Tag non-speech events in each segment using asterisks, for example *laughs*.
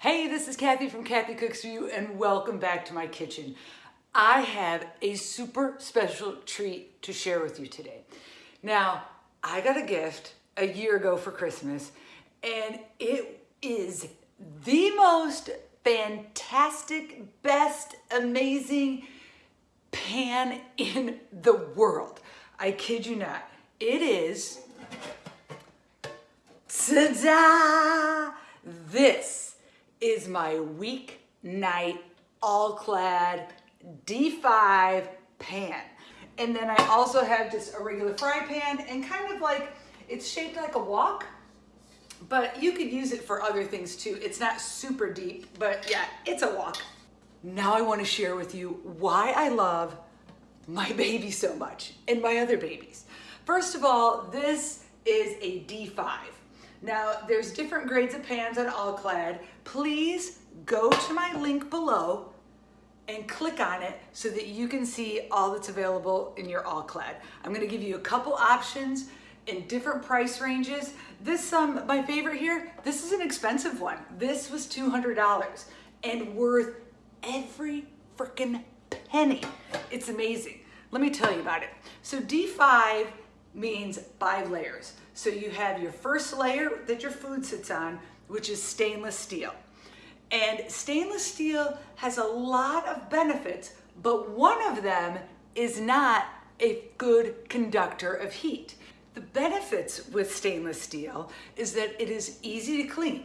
Hey, this is Kathy from Kathy Cooks For You and welcome back to my kitchen. I have a super special treat to share with you today. Now, I got a gift a year ago for Christmas and it is the most fantastic, best, amazing pan in the world. I kid you not. It is, ta-da! This is my weeknight all-clad D5 pan. And then I also have just a regular fry pan and kind of like, it's shaped like a wok, but you could use it for other things too. It's not super deep, but yeah, it's a wok. Now I wanna share with you why I love my *laughs* baby so much and my other babies. First of all, this is a D5. Now, there's different grades of pans on All-Clad. Please go to my link below and click on it so that you can see all that's available in your All-Clad. I'm gonna give you a couple options in different price ranges. This, um, my favorite here, this is an expensive one. This was $200 and worth every freaking penny. It's amazing. Let me tell you about it. So D5 means five layers. So you have your first layer that your food sits on, which is stainless steel. And stainless steel has a lot of benefits, but one of them is not a good conductor of heat. The benefits with stainless steel is that it is easy to clean.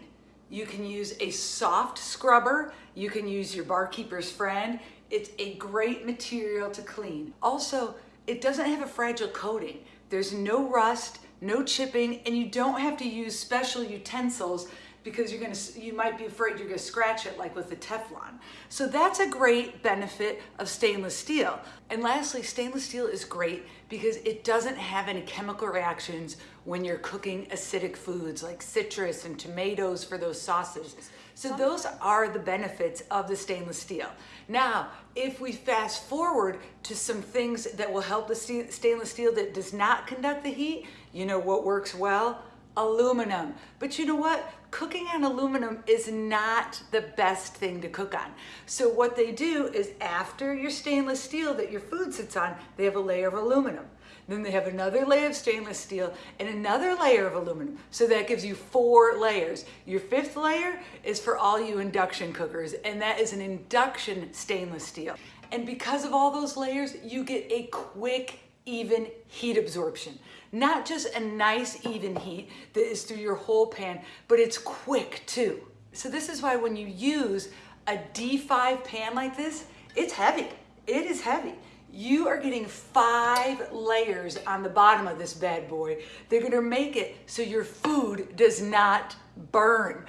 You can use a soft scrubber. You can use your Bar Keepers Friend. It's a great material to clean. Also, it doesn't have a fragile coating. There's no rust, no chipping, and you don't have to use special utensils because you're gonna, you might be afraid you're gonna scratch it like with the Teflon. So that's a great benefit of stainless steel. And lastly, stainless steel is great because it doesn't have any chemical reactions when you're cooking acidic foods like citrus and tomatoes for those sauces. So those are the benefits of the stainless steel. Now, if we fast forward to some things that will help the stainless steel that does not conduct the heat, you know what works well? Aluminum. But you know what? Cooking on aluminum is not the best thing to cook on. So what they do is after your stainless steel that your food sits on, they have a layer of aluminum. Then they have another layer of stainless steel and another layer of aluminum. So that gives you four layers. Your fifth layer is for all you induction cookers, and that is an induction stainless steel. And because of all those layers, you get a quick, even heat absorption. Not just a nice, even heat that is through your whole pan, but it's quick too. So this is why when you use a D5 pan like this, it's heavy. It is heavy you are getting five layers on the bottom of this bad boy. They're gonna make it so your food does not burn.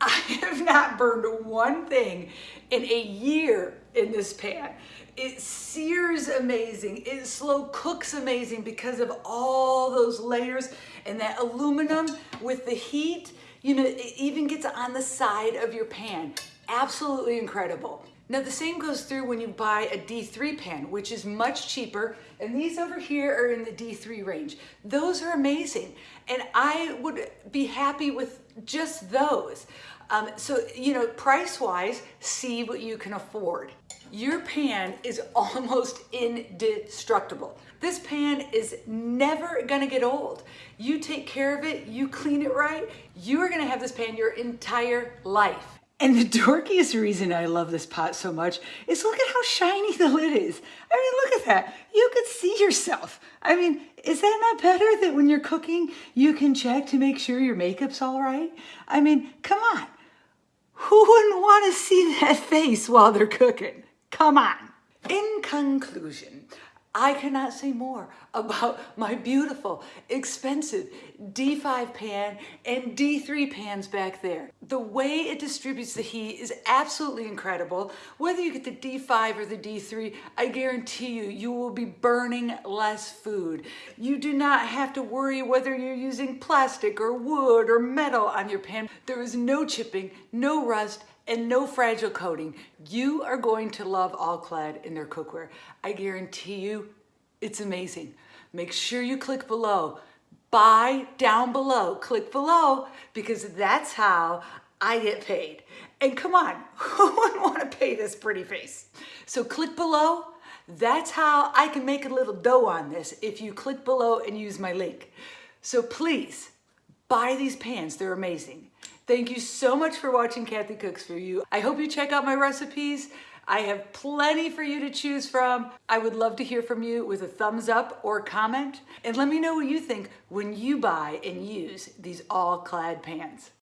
I have not burned one thing in a year in this pan. It sears amazing. It slow cooks amazing because of all those layers and that aluminum with the heat, you know, it even gets on the side of your pan. Absolutely incredible. Now the same goes through when you buy a D3 pan, which is much cheaper. And these over here are in the D3 range. Those are amazing. And I would be happy with just those. Um, so, you know, price-wise, see what you can afford. Your pan is almost indestructible. This pan is never gonna get old. You take care of it, you clean it right, you are gonna have this pan your entire life. And the dorkiest reason I love this pot so much is look at how shiny the lid is. I mean, look at that. You could see yourself. I mean, is that not better that when you're cooking, you can check to make sure your makeup's all right? I mean, come on. Who wouldn't want to see that *laughs* face while they're cooking? Come on. In conclusion, I cannot say more about *laughs* my beautiful, expensive D5 pan and D3 pans back there. The way it distributes the heat is absolutely incredible. Whether you get the D5 or the D3, I guarantee you, you will be burning less food. You do not have to worry whether you're using plastic or wood or metal on your pan. There is no chipping, no rust, and no fragile coating. You are going to love All-Clad in their cookware. I guarantee you it's amazing. Make sure you click below. Buy down below. Click below because that's how I get paid. And come on, *laughs* who wouldn't want to pay this pretty face? So click below. That's how I can make a little dough on this if you click below and use my link. So please buy these pans. They're amazing. Thank you so much for watching Kathy Cooks For You. I hope you check out my recipes. I have plenty for you to choose from. I would love to hear from you with a thumbs up or comment. And let me know what you think when you buy and use these all-clad pans.